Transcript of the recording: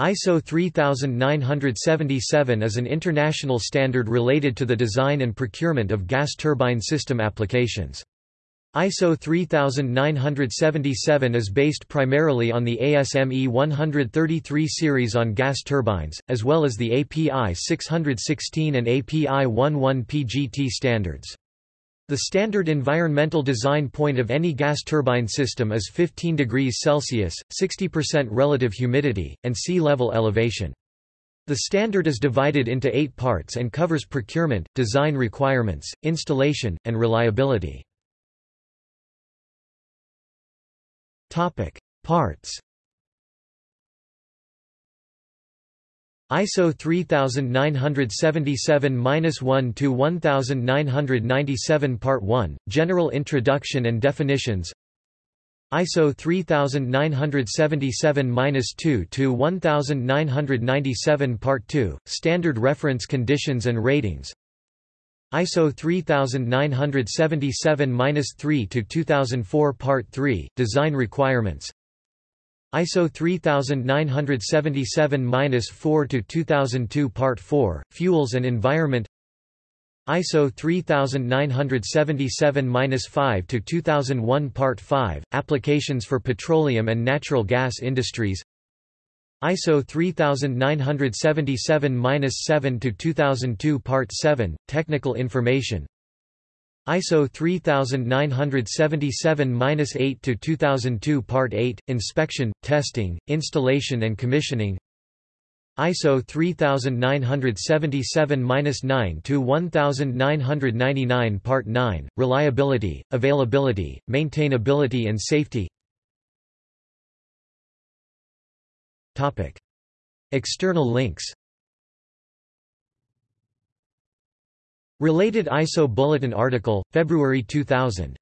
ISO 3977 is an international standard related to the design and procurement of gas turbine system applications. ISO 3977 is based primarily on the ASME 133 series on gas turbines, as well as the API 616 and API 11 PGT standards. The standard environmental design point of any gas turbine system is 15 degrees Celsius, 60% relative humidity, and sea level elevation. The standard is divided into eight parts and covers procurement, design requirements, installation, and reliability. Parts ISO 3977-1 to 1997 Part 1 General Introduction and Definitions. ISO 3977-2 to 1997 Part 2 Standard Reference Conditions and Ratings. ISO 3977-3 to 2004 Part 3 Design Requirements ISO 3977-4 to 2002 Part 4 Fuels and Environment. ISO 3977-5 to 2001 Part 5 Applications for Petroleum and Natural Gas Industries. ISO 3977-7 to 2002 Part 7 Technical Information ISO 3977-8 to 2002 Part 8 Inspection, Testing, Installation and Commissioning. ISO 3977-9 to 1999 Part 9 Reliability, Availability, Maintainability and Safety. Topic. External links Related ISO Bulletin article, February 2000